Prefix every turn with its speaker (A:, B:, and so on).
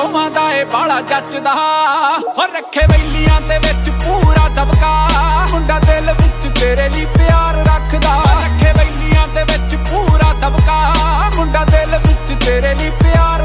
A: ਦੋਵਾਂ ਦਾ ਏ ਬਾਲਾ ਜੱਚਦਾ। ਹੋ ਰੱਖੇ ਵੈਲੀਆਂ ਦੇ ਵਿੱਚ ਪੂਰਾ ਦਬਕਾ। ਮੁੰਡਾ ਦਿਲ ਵਿੱਚ ਤੇਰੇ ਲਈ ਪਿਆਰ ਰੱਖਦਾ। ਰੱਖੇ ਵੈਲੀਆਂ ਦੇ ਵਿੱਚ ਪੂਰਾ ਦਬਕਾ। ਮੁੰਡਾ ਦਿਲ ਵਿੱਚ ਤੇਰੇ ਲਈ ਪਿਆਰ